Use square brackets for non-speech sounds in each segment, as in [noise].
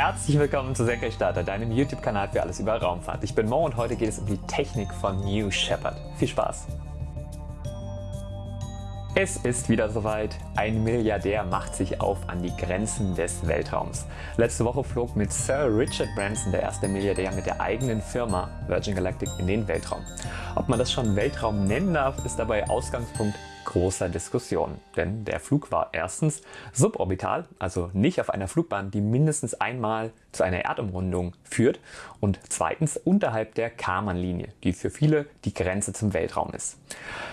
Herzlich willkommen zu Senkrechtstarter, deinem YouTube-Kanal für alles über Raumfahrt. Ich bin Mo und heute geht es um die Technik von New Shepard. Viel Spaß! Es ist wieder soweit. Ein Milliardär macht sich auf an die Grenzen des Weltraums. Letzte Woche flog mit Sir Richard Branson der erste Milliardär mit der eigenen Firma Virgin Galactic in den Weltraum. Ob man das schon Weltraum nennen darf, ist dabei Ausgangspunkt großer Diskussion. Denn der Flug war erstens suborbital, also nicht auf einer Flugbahn, die mindestens einmal zu einer Erdumrundung führt und zweitens unterhalb der Karman-Linie, die für viele die Grenze zum Weltraum ist.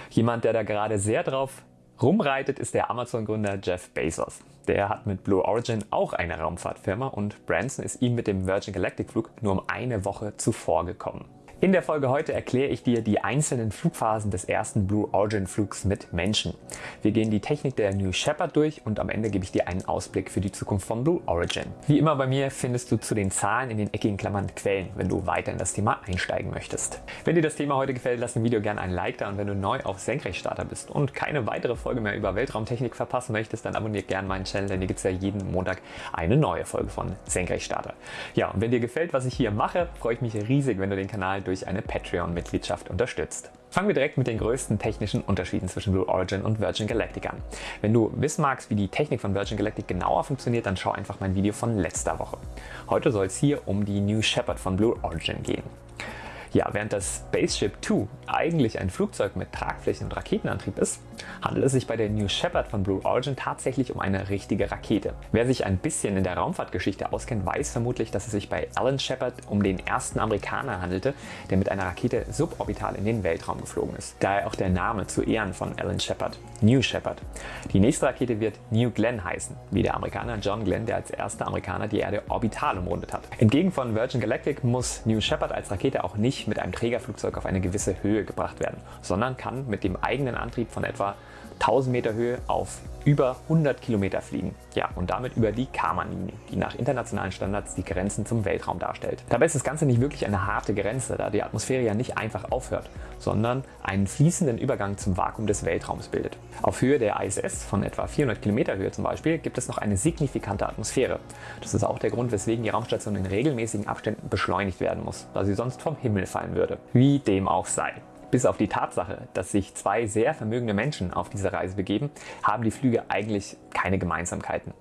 Jemand, der da gerade sehr drauf rumreitet, ist der Amazon-Gründer Jeff Bezos. Der hat mit Blue Origin auch eine Raumfahrtfirma und Branson ist ihm mit dem Virgin Galactic Flug nur um eine Woche zuvor gekommen. In der Folge heute erkläre ich dir die einzelnen Flugphasen des ersten Blue Origin Flugs mit Menschen. Wir gehen die Technik der New Shepard durch und am Ende gebe ich dir einen Ausblick für die Zukunft von Blue Origin. Wie immer bei mir findest du zu den Zahlen in den eckigen Klammern Quellen, wenn du weiter in das Thema einsteigen möchtest. Wenn dir das Thema heute gefällt, lass dem Video gerne ein Like da und wenn du neu auf Senkrechtstarter bist und keine weitere Folge mehr über Weltraumtechnik verpassen möchtest, dann abonniere gerne meinen Channel, denn hier gibt es ja jeden Montag eine neue Folge von Senkrechtstarter. Ja, und wenn dir gefällt, was ich hier mache, freue ich mich riesig, wenn du den Kanal durch eine Patreon-Mitgliedschaft unterstützt. Fangen wir direkt mit den größten technischen Unterschieden zwischen Blue Origin und Virgin Galactic an. Wenn du wissen magst, wie die Technik von Virgin Galactic genauer funktioniert, dann schau einfach mein Video von letzter Woche. Heute soll es hier um die New Shepard von Blue Origin gehen. Ja, während das Spaceship 2 eigentlich ein Flugzeug mit Tragfläche und Raketenantrieb ist, handelt es sich bei der New Shepard von Blue Origin tatsächlich um eine richtige Rakete. Wer sich ein bisschen in der Raumfahrtgeschichte auskennt, weiß vermutlich, dass es sich bei Alan Shepard um den ersten Amerikaner handelte, der mit einer Rakete suborbital in den Weltraum geflogen ist. Daher auch der Name zu Ehren von Alan Shepard, New Shepard. Die nächste Rakete wird New Glenn heißen, wie der Amerikaner John Glenn, der als erster Amerikaner die Erde orbital umrundet hat. Entgegen von Virgin Galactic muss New Shepard als Rakete auch nicht mit einem Trägerflugzeug auf eine gewisse Höhe gebracht werden, sondern kann mit dem eigenen Antrieb von etwa 1000 Meter Höhe auf über 100 Kilometer fliegen. Ja, und damit über die Karman-Linie, die nach internationalen Standards die Grenzen zum Weltraum darstellt. Dabei ist das Ganze nicht wirklich eine harte Grenze, da die Atmosphäre ja nicht einfach aufhört, sondern einen fließenden Übergang zum Vakuum des Weltraums bildet. Auf Höhe der ISS von etwa 400 Kilometer Höhe zum Beispiel gibt es noch eine signifikante Atmosphäre. Das ist auch der Grund, weswegen die Raumstation in regelmäßigen Abständen beschleunigt werden muss, da sie sonst vom Himmel fallen würde. Wie dem auch sei. Bis auf die Tatsache, dass sich zwei sehr vermögende Menschen auf diese Reise begeben, haben die Flüge eigentlich keine Gemeinsamkeiten.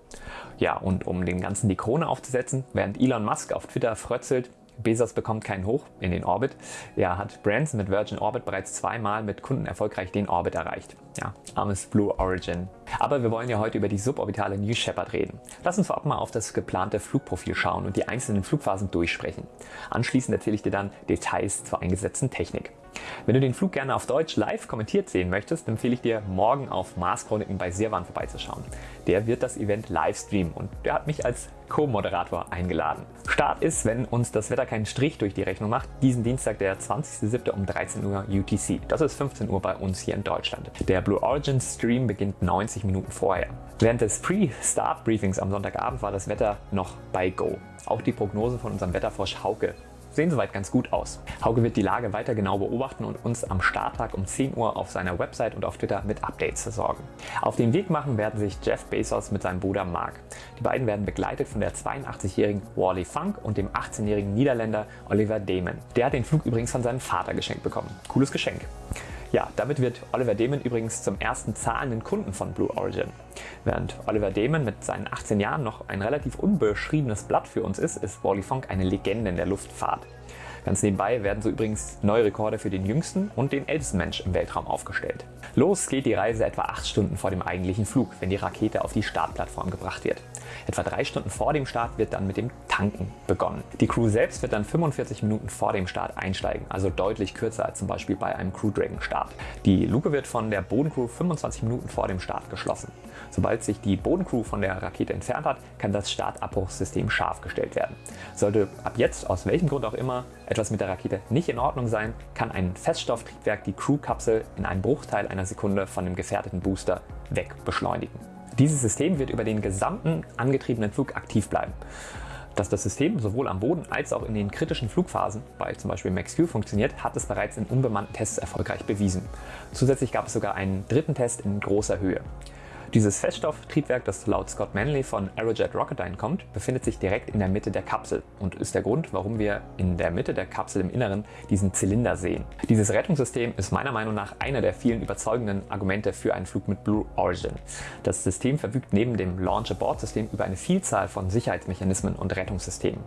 Ja, und um dem Ganzen die Krone aufzusetzen, während Elon Musk auf Twitter frötzelt, Bezos bekommt keinen Hoch in den Orbit. Ja, hat Branson mit Virgin Orbit bereits zweimal mit Kunden erfolgreich den Orbit erreicht. Ja, armes Blue Origin. Aber wir wollen ja heute über die suborbitale New Shepard reden. Lass uns vorab mal auf das geplante Flugprofil schauen und die einzelnen Flugphasen durchsprechen. Anschließend erzähle ich dir dann Details zur eingesetzten Technik. Wenn du den Flug gerne auf Deutsch live kommentiert sehen möchtest, empfehle ich dir morgen auf Mars Chroniken bei Sirwan vorbeizuschauen. Der wird das Event live streamen und der hat mich als Co-Moderator eingeladen. Start ist, wenn uns das Wetter keinen Strich durch die Rechnung macht, diesen Dienstag der 20.07. um 13 Uhr UTC. Das ist 15 Uhr bei uns hier in Deutschland. Der Blue Origin Stream beginnt 90 Minuten vorher. Während des Pre-Start-Briefings am Sonntagabend war das Wetter noch bei Go. Auch die Prognose von unserem Wetterfrosch Hauke sehen soweit ganz gut aus. Hauke wird die Lage weiter genau beobachten und uns am Starttag um 10 Uhr auf seiner Website und auf Twitter mit Updates versorgen. Auf den Weg machen werden sich Jeff Bezos mit seinem Bruder Mark. Die beiden werden begleitet von der 82-jährigen Wally Funk und dem 18-jährigen Niederländer Oliver Damon. Der hat den Flug übrigens von seinem Vater geschenkt bekommen. Cooles Geschenk. Ja, damit wird Oliver Damon übrigens zum ersten zahlenden Kunden von Blue Origin. Während Oliver Damon mit seinen 18 Jahren noch ein relativ unbeschriebenes Blatt für uns ist, ist Wally Funk eine Legende in der Luftfahrt. Ganz nebenbei werden so übrigens neue Rekorde für den jüngsten und den ältesten Mensch im Weltraum aufgestellt. Los geht die Reise etwa 8 Stunden vor dem eigentlichen Flug, wenn die Rakete auf die Startplattform gebracht wird. Etwa 3 Stunden vor dem Start wird dann mit dem Tanken begonnen. Die Crew selbst wird dann 45 Minuten vor dem Start einsteigen, also deutlich kürzer als zum Beispiel bei einem Crew Dragon Start. Die Luke wird von der Bodencrew 25 Minuten vor dem Start geschlossen. Sobald sich die Bodencrew von der Rakete entfernt hat, kann das Startabbruchssystem scharf gestellt werden. Sollte ab jetzt aus welchem Grund auch immer etwas mit der Rakete nicht in Ordnung sein, kann ein Feststofftriebwerk die Crewkapsel in einem Bruchteil einer Sekunde von dem gefährdeten Booster wegbeschleunigen. Dieses System wird über den gesamten angetriebenen Flug aktiv bleiben. Dass das System sowohl am Boden als auch in den kritischen Flugphasen, bei zum Beispiel Max-Q funktioniert, hat es bereits in unbemannten Tests erfolgreich bewiesen. Zusätzlich gab es sogar einen dritten Test in großer Höhe. Dieses Feststofftriebwerk, das laut Scott Manley von Aerojet Rocketdyne kommt, befindet sich direkt in der Mitte der Kapsel und ist der Grund, warum wir in der Mitte der Kapsel im Inneren diesen Zylinder sehen. Dieses Rettungssystem ist meiner Meinung nach einer der vielen überzeugenden Argumente für einen Flug mit Blue Origin. Das System verfügt neben dem Launch-Abort-System über eine Vielzahl von Sicherheitsmechanismen und Rettungssystemen.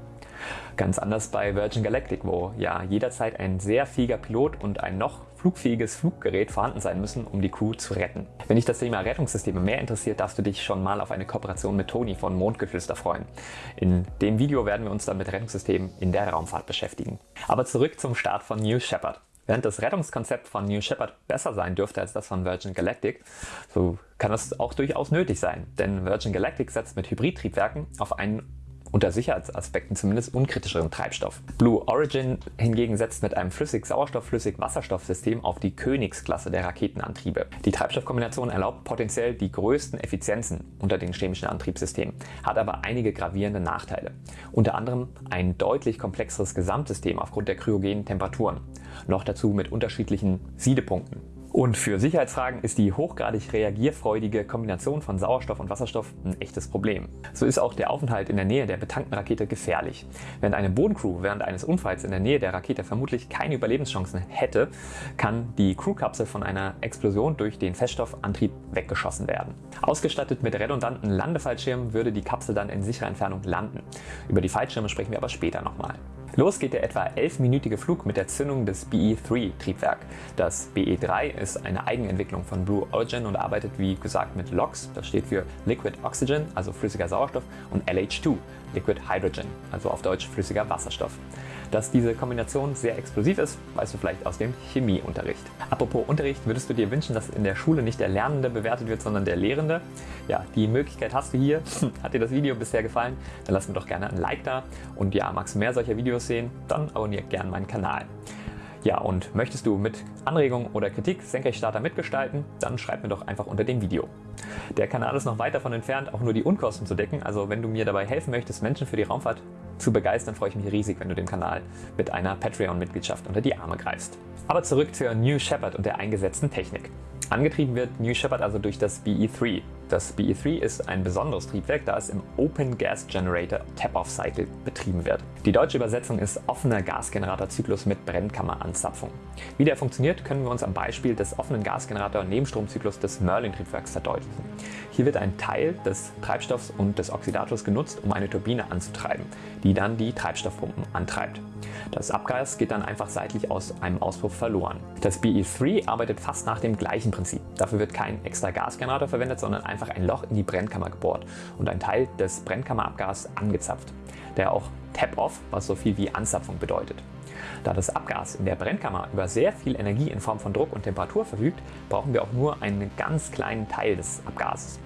Ganz anders bei Virgin Galactic, wo ja jederzeit ein sehr fähiger Pilot und ein noch flugfähiges Fluggerät vorhanden sein müssen, um die Crew zu retten. Wenn dich das Thema Rettungssysteme mehr interessiert, darfst du dich schon mal auf eine Kooperation mit Toni von Mondgeflüster freuen. In dem Video werden wir uns dann mit Rettungssystemen in der Raumfahrt beschäftigen. Aber zurück zum Start von New Shepard. Während das Rettungskonzept von New Shepard besser sein dürfte als das von Virgin Galactic, so kann das auch durchaus nötig sein, denn Virgin Galactic setzt mit Hybridtriebwerken auf einen unter Sicherheitsaspekten zumindest unkritischeren Treibstoff. Blue Origin hingegen setzt mit einem Flüssig-Sauerstoff-Flüssig-Wasserstoff-System auf die Königsklasse der Raketenantriebe. Die Treibstoffkombination erlaubt potenziell die größten Effizienzen unter den chemischen Antriebssystemen, hat aber einige gravierende Nachteile. Unter anderem ein deutlich komplexeres Gesamtsystem aufgrund der kryogenen Temperaturen, noch dazu mit unterschiedlichen Siedepunkten. Und für Sicherheitsfragen ist die hochgradig reagierfreudige Kombination von Sauerstoff und Wasserstoff ein echtes Problem. So ist auch der Aufenthalt in der Nähe der betankten Rakete gefährlich. Während eine Bodencrew während eines Unfalls in der Nähe der Rakete vermutlich keine Überlebenschancen hätte, kann die Crewkapsel von einer Explosion durch den Feststoffantrieb weggeschossen werden. Ausgestattet mit redundanten Landefallschirmen würde die Kapsel dann in sicherer Entfernung landen. Über die Fallschirme sprechen wir aber später nochmal. Los geht der etwa 11-minütige Flug mit der Zündung des BE-3-Triebwerk. Das BE-3 ist eine Eigenentwicklung von Blue Origin und arbeitet wie gesagt mit LOX, das steht für Liquid Oxygen, also flüssiger Sauerstoff, und LH2, Liquid Hydrogen, also auf Deutsch flüssiger Wasserstoff. Dass diese Kombination sehr explosiv ist, weißt du vielleicht aus dem Chemieunterricht. Apropos Unterricht, würdest du dir wünschen, dass in der Schule nicht der Lernende bewertet wird, sondern der Lehrende? Ja, die Möglichkeit hast du hier. [laughs] Hat dir das Video bisher gefallen? Dann lass mir doch gerne ein Like da. Und ja, magst du mehr solcher Videos sehen? Dann abonniere gerne meinen Kanal. Ja, und möchtest du mit Anregungen oder Kritik Senkrechtstarter mitgestalten, dann schreib mir doch einfach unter dem Video. Der Kanal ist noch weit davon entfernt, auch nur die Unkosten zu decken, also wenn du mir dabei helfen möchtest, Menschen für die Raumfahrt zu begeistern, freue ich mich riesig, wenn du dem Kanal mit einer Patreon-Mitgliedschaft unter die Arme greifst. Aber zurück zur New Shepard und der eingesetzten Technik. Angetrieben wird New Shepard also durch das BE-3. Das BE-3 ist ein besonderes Triebwerk, da es im Open Gas Generator Tap-Off Cycle betrieben wird. Die deutsche Übersetzung ist offener Gasgeneratorzyklus mit Brennkammeranzapfung. Wie der funktioniert, können wir uns am Beispiel des offenen Gasgenerator-Nebenstromzyklus des Merlin-Triebwerks verdeutlichen. Hier wird ein Teil des Treibstoffs und des Oxidators genutzt, um eine Turbine anzutreiben, die dann die Treibstoffpumpen antreibt. Das Abgas geht dann einfach seitlich aus einem Auspuff verloren. Das BE3 arbeitet fast nach dem gleichen Prinzip. Dafür wird kein extra Gasgenerator verwendet, sondern einfach ein Loch in die Brennkammer gebohrt und ein Teil des Brennkammerabgas angezapft, der auch Tap-Off, was so viel wie Anzapfung bedeutet. Da das Abgas in der Brennkammer über sehr viel Energie in Form von Druck und Temperatur verfügt, brauchen wir auch nur einen ganz kleinen Teil des Abgases.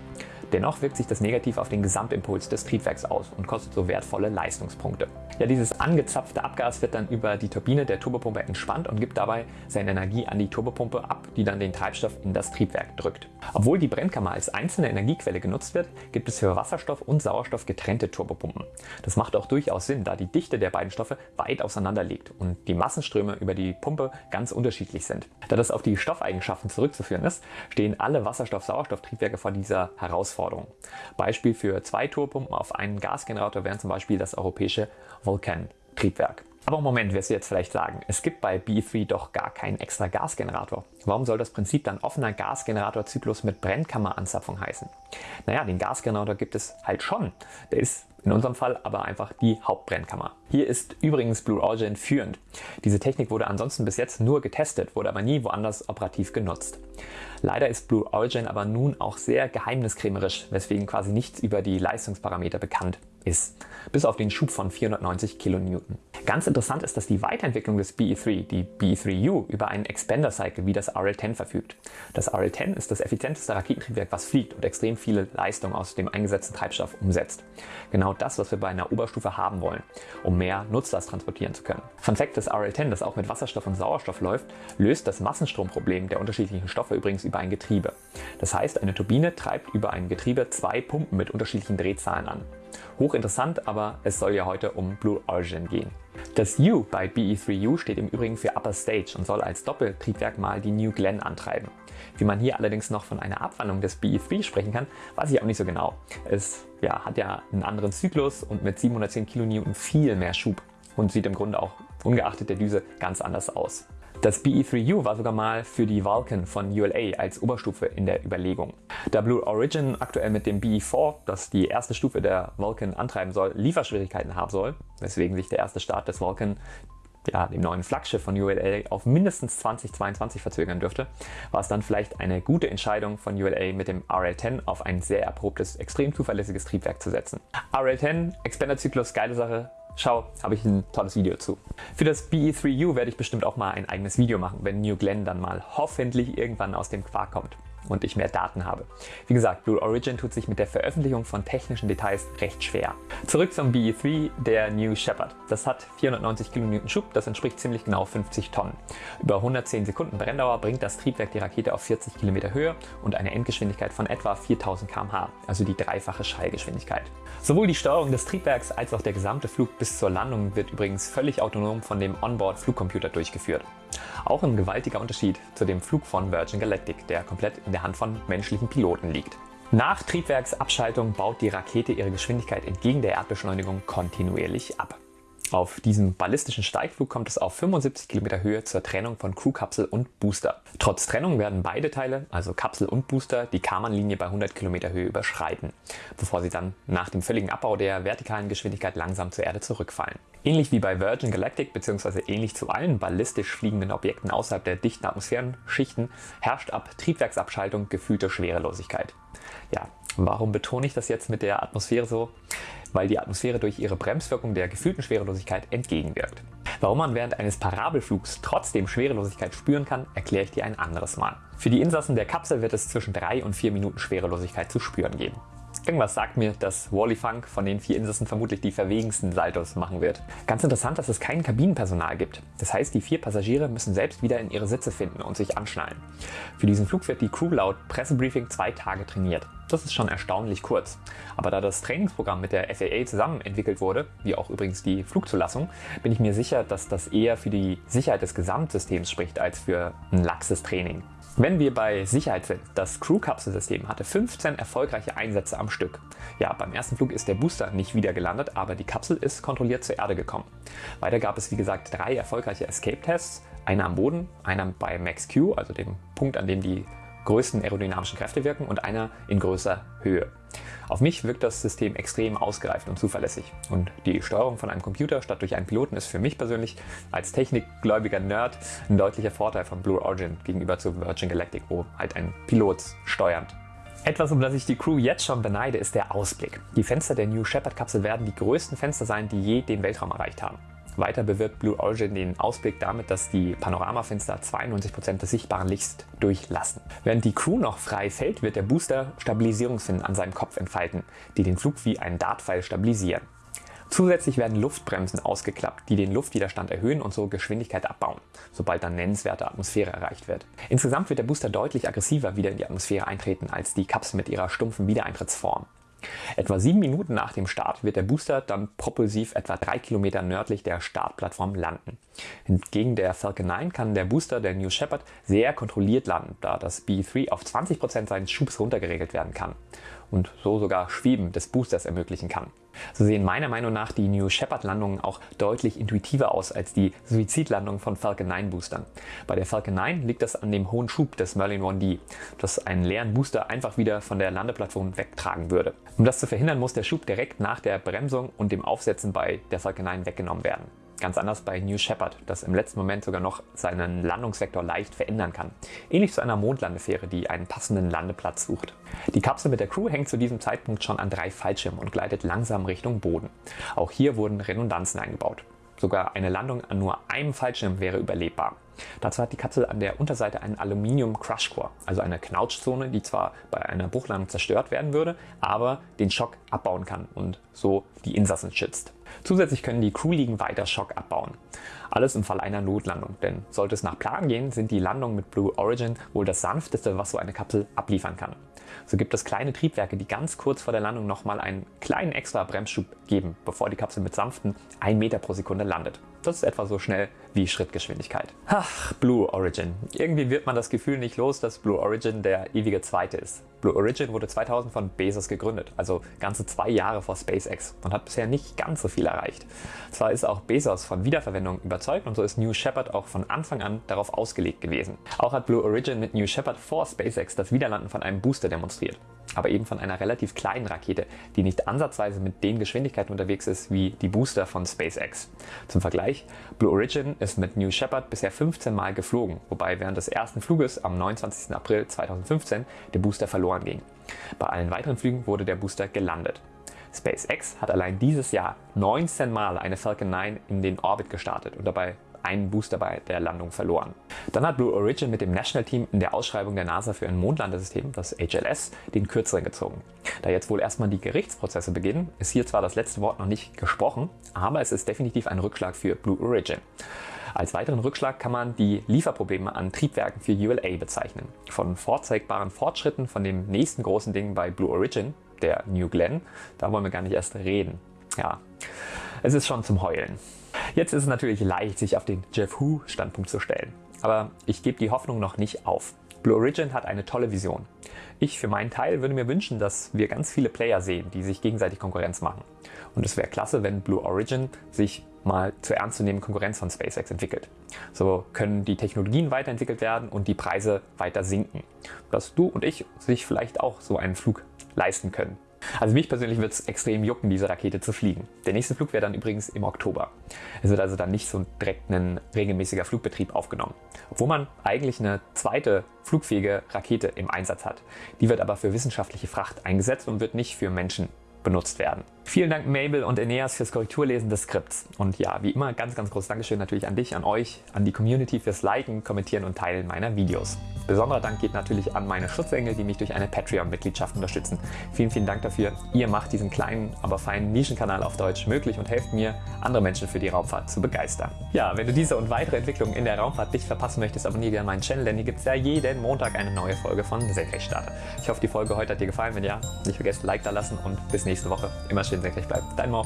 Dennoch wirkt sich das negativ auf den Gesamtimpuls des Triebwerks aus und kostet so wertvolle Leistungspunkte. Ja, dieses angezapfte Abgas wird dann über die Turbine der Turbopumpe entspannt und gibt dabei seine Energie an die Turbopumpe ab, die dann den Treibstoff in das Triebwerk drückt. Obwohl die Brennkammer als einzelne Energiequelle genutzt wird, gibt es für Wasserstoff und Sauerstoff getrennte Turbopumpen. Das macht auch durchaus Sinn, da die Dichte der beiden Stoffe weit auseinander liegt und die Massenströme über die Pumpe ganz unterschiedlich sind. Da das auf die Stoffeigenschaften zurückzuführen ist, stehen alle Wasserstoff-Sauerstoff-Triebwerke vor dieser Herausforderung. Beispiel für zwei Turbopumpen auf einen Gasgenerator wären zum Beispiel das europäische Vulkan-Triebwerk. Aber Moment, wirst du jetzt vielleicht sagen, es gibt bei B3 doch gar keinen extra Gasgenerator. Warum soll das Prinzip dann offener Gasgeneratorzyklus mit Brennkammeranzapfung heißen? Naja, den Gasgenerator gibt es halt schon. Der ist in unserem Fall aber einfach die Hauptbrennkammer. Hier ist übrigens Blue Origin führend. Diese Technik wurde ansonsten bis jetzt nur getestet, wurde aber nie woanders operativ genutzt. Leider ist Blue Origin aber nun auch sehr geheimniskrämerisch, weswegen quasi nichts über die Leistungsparameter bekannt ist, bis auf den Schub von 490 kN. Ganz interessant ist, dass die Weiterentwicklung des BE3, die BE3U, über einen Expander Cycle wie das RL-10 verfügt. Das RL-10 ist das effizienteste Raketentriebwerk, was fliegt und extrem viele Leistung aus dem eingesetzten Treibstoff umsetzt. Genau das, was wir bei einer Oberstufe haben wollen, um mehr Nutzlast transportieren zu können. Fun Fact, das RL-10, das auch mit Wasserstoff und Sauerstoff läuft, löst das Massenstromproblem der unterschiedlichen Stoffe übrigens über ein Getriebe. Das heißt, eine Turbine treibt über ein Getriebe zwei Pumpen mit unterschiedlichen Drehzahlen an. Hochinteressant, aber es soll ja heute um Blue Origin gehen. Das U bei BE3U steht im Übrigen für Upper Stage und soll als Doppeltriebwerk mal die New Glenn antreiben. Wie man hier allerdings noch von einer Abwandlung des BE3 sprechen kann, weiß ich auch nicht so genau. Es ja, hat ja einen anderen Zyklus und mit 710 kN viel mehr Schub und sieht im Grunde auch ungeachtet der Düse ganz anders aus. Das BE3U war sogar mal für die Vulcan von ULA als Oberstufe in der Überlegung. Da Blue Origin aktuell mit dem BE4, das die erste Stufe der Vulcan antreiben soll, Lieferschwierigkeiten haben soll, weswegen sich der erste Start des Vulcan ja, dem neuen Flaggschiff von ULA auf mindestens 2022 verzögern dürfte, war es dann vielleicht eine gute Entscheidung von ULA mit dem RL-10 auf ein sehr erprobtes, extrem zuverlässiges Triebwerk zu setzen. RL-10, Expanderzyklus, geile Sache, Schau, habe ich ein tolles Video zu. Für das BE3U werde ich bestimmt auch mal ein eigenes Video machen, wenn New Glenn dann mal hoffentlich irgendwann aus dem Quark kommt und ich mehr Daten habe. Wie gesagt, Blue Origin tut sich mit der Veröffentlichung von technischen Details recht schwer. Zurück zum BE3, der New Shepard. Das hat 490 kN Schub, das entspricht ziemlich genau 50 Tonnen. Über 110 Sekunden Brenndauer bringt das Triebwerk die Rakete auf 40 km Höhe und eine Endgeschwindigkeit von etwa 4000 km/h, also die dreifache Schallgeschwindigkeit. Sowohl die Steuerung des Triebwerks als auch der gesamte Flug bis zur Landung wird übrigens völlig autonom von dem Onboard-Flugcomputer durchgeführt. Auch ein gewaltiger Unterschied zu dem Flug von Virgin Galactic, der komplett in der Hand von menschlichen Piloten liegt. Nach Triebwerksabschaltung baut die Rakete ihre Geschwindigkeit entgegen der Erdbeschleunigung kontinuierlich ab. Auf diesem ballistischen Steigflug kommt es auf 75 km Höhe zur Trennung von Crewkapsel und Booster. Trotz Trennung werden beide Teile, also Kapsel und Booster, die Karman-Linie bei 100 km Höhe überschreiten, bevor sie dann nach dem völligen Abbau der vertikalen Geschwindigkeit langsam zur Erde zurückfallen. Ähnlich wie bei Virgin Galactic bzw. ähnlich zu allen ballistisch fliegenden Objekten außerhalb der dichten Atmosphärenschichten herrscht ab Triebwerksabschaltung gefühlte Schwerelosigkeit. Ja, warum betone ich das jetzt mit der Atmosphäre so? weil die Atmosphäre durch ihre Bremswirkung der gefühlten Schwerelosigkeit entgegenwirkt. Warum man während eines Parabelflugs trotzdem Schwerelosigkeit spüren kann, erkläre ich dir ein anderes Mal. Für die Insassen der Kapsel wird es zwischen 3 und 4 Minuten Schwerelosigkeit zu spüren geben. Irgendwas sagt mir, dass Wally Funk von den vier Insassen vermutlich die verwegensten Saltos machen wird. Ganz interessant, dass es kein Kabinenpersonal gibt. Das heißt, die vier Passagiere müssen selbst wieder in ihre Sitze finden und sich anschnallen. Für diesen Flug wird die Crew laut Pressebriefing zwei Tage trainiert. Das ist schon erstaunlich kurz. Aber da das Trainingsprogramm mit der FAA zusammen entwickelt wurde, wie auch übrigens die Flugzulassung, bin ich mir sicher, dass das eher für die Sicherheit des Gesamtsystems spricht als für ein laxes Training. Wenn wir bei Sicherheit sind, das Crew-Kapselsystem hatte 15 erfolgreiche Einsätze am Stück. Ja, beim ersten Flug ist der Booster nicht wieder gelandet, aber die Kapsel ist kontrolliert zur Erde gekommen. Weiter gab es wie gesagt drei erfolgreiche Escape-Tests, einer am Boden, einer bei Max Q, also dem Punkt, an dem die größten aerodynamischen Kräfte wirken und einer in größer Höhe. Auf mich wirkt das System extrem ausgereift und zuverlässig. Und die Steuerung von einem Computer statt durch einen Piloten ist für mich persönlich als technikgläubiger Nerd ein deutlicher Vorteil von Blue Origin gegenüber zu Virgin Galactic, wo halt ein Pilot steuert. Etwas, um das ich die Crew jetzt schon beneide, ist der Ausblick. Die Fenster der New Shepard Kapsel werden die größten Fenster sein, die je den Weltraum erreicht haben. Weiter bewirkt Blue Origin den Ausblick damit, dass die Panoramafenster 92% des sichtbaren Lichts durchlassen. Während die Crew noch frei fällt, wird der Booster Stabilisierungsfinnen an seinem Kopf entfalten, die den Flug wie einen Dartpfeil stabilisieren. Zusätzlich werden Luftbremsen ausgeklappt, die den Luftwiderstand erhöhen und so Geschwindigkeit abbauen, sobald dann nennenswerte Atmosphäre erreicht wird. Insgesamt wird der Booster deutlich aggressiver wieder in die Atmosphäre eintreten als die Kapsel mit ihrer stumpfen Wiedereintrittsform. Etwa sieben Minuten nach dem Start wird der Booster dann propulsiv etwa drei Kilometer nördlich der Startplattform landen. Hingegen der Falcon 9 kann der Booster der New Shepard sehr kontrolliert landen, da das B3 auf 20% seines Schubs runtergeregelt werden kann und so sogar Schweben des Boosters ermöglichen kann. So sehen meiner Meinung nach die New Shepard Landungen auch deutlich intuitiver aus als die Suizidlandungen von Falcon 9 Boostern. Bei der Falcon 9 liegt das an dem hohen Schub des Merlin 1D, das einen leeren Booster einfach wieder von der Landeplattform wegtragen würde. Um das zu verhindern, muss der Schub direkt nach der Bremsung und dem Aufsetzen bei der Falcon 9 weggenommen werden. Ganz anders bei New Shepard, das im letzten Moment sogar noch seinen Landungsvektor leicht verändern kann. Ähnlich zu einer Mondlandefähre, die einen passenden Landeplatz sucht. Die Kapsel mit der Crew hängt zu diesem Zeitpunkt schon an drei Fallschirmen und gleitet langsam Richtung Boden. Auch hier wurden Redundanzen eingebaut. Sogar eine Landung an nur einem Fallschirm wäre überlebbar. Dazu hat die Kapsel an der Unterseite einen Aluminium Crush Core, also eine Knautschzone, die zwar bei einer Bruchlandung zerstört werden würde, aber den Schock abbauen kann und so die Insassen schützt. Zusätzlich können die Crewliegen weiter Schock abbauen. Alles im Fall einer Notlandung, denn sollte es nach Plan gehen, sind die Landungen mit Blue Origin wohl das sanfteste, was so eine Kapsel abliefern kann. So gibt es kleine Triebwerke, die ganz kurz vor der Landung nochmal einen kleinen extra Bremsschub geben, bevor die Kapsel mit sanften 1 Meter pro Sekunde landet. Das ist etwa so schnell wie Schrittgeschwindigkeit. Ach, Blue Origin. Irgendwie wird man das Gefühl nicht los, dass Blue Origin der ewige Zweite ist. Blue Origin wurde 2000 von Bezos gegründet, also ganze zwei Jahre vor SpaceX und hat bisher nicht ganz so viel erreicht. Zwar ist auch Bezos von Wiederverwendung überzeugt und so ist New Shepard auch von Anfang an darauf ausgelegt gewesen. Auch hat Blue Origin mit New Shepard vor SpaceX das Wiederlanden von einem Booster demonstriert aber eben von einer relativ kleinen Rakete, die nicht ansatzweise mit den Geschwindigkeiten unterwegs ist wie die Booster von SpaceX. Zum Vergleich, Blue Origin ist mit New Shepard bisher 15 Mal geflogen, wobei während des ersten Fluges am 29. April 2015 der Booster verloren ging. Bei allen weiteren Flügen wurde der Booster gelandet. SpaceX hat allein dieses Jahr 19 Mal eine Falcon 9 in den Orbit gestartet und dabei einen Booster bei der Landung verloren. Dann hat Blue Origin mit dem National Team in der Ausschreibung der NASA für ein Mondlandesystem, das HLS, den kürzeren gezogen. Da jetzt wohl erstmal die Gerichtsprozesse beginnen, ist hier zwar das letzte Wort noch nicht gesprochen, aber es ist definitiv ein Rückschlag für Blue Origin. Als weiteren Rückschlag kann man die Lieferprobleme an Triebwerken für ULA bezeichnen. Von vorzeigbaren Fortschritten von dem nächsten großen Ding bei Blue Origin, der New Glenn, da wollen wir gar nicht erst reden. Ja, es ist schon zum Heulen. Jetzt ist es natürlich leicht, sich auf den Jeff Hu Standpunkt zu stellen. Aber ich gebe die Hoffnung noch nicht auf. Blue Origin hat eine tolle Vision. Ich für meinen Teil würde mir wünschen, dass wir ganz viele Player sehen, die sich gegenseitig Konkurrenz machen. Und es wäre klasse, wenn Blue Origin sich mal zur ernstzunehmenden Konkurrenz von SpaceX entwickelt. So können die Technologien weiterentwickelt werden und die Preise weiter sinken. Dass du und ich sich vielleicht auch so einen Flug leisten können. Also mich persönlich wird es extrem jucken, diese Rakete zu fliegen. Der nächste Flug wäre dann übrigens im Oktober. Es wird also dann nicht so direkt ein regelmäßiger Flugbetrieb aufgenommen. Obwohl man eigentlich eine zweite flugfähige Rakete im Einsatz hat. Die wird aber für wissenschaftliche Fracht eingesetzt und wird nicht für Menschen benutzt werden. Vielen Dank Mabel und Eneas fürs Korrekturlesen des Skripts. Und ja, wie immer, ganz, ganz großes Dankeschön natürlich an dich, an euch, an die Community fürs Liken, Kommentieren und Teilen meiner Videos. Besonderer Dank geht natürlich an meine Schutzengel, die mich durch eine Patreon-Mitgliedschaft unterstützen. Vielen, vielen Dank dafür. Ihr macht diesen kleinen, aber feinen Nischenkanal auf Deutsch möglich und helft mir, andere Menschen für die Raumfahrt zu begeistern. Ja, wenn du diese und weitere Entwicklungen in der Raumfahrt nicht verpassen möchtest, abonniere gerne meinen Channel, denn hier gibt es ja jeden Montag eine neue Folge von Senkrechtstarter. Ich hoffe, die Folge heute hat dir gefallen. Wenn ja, nicht vergessen, Like da lassen und bis nächste Woche. Immer schön senkrecht bleiben. Dein Mo.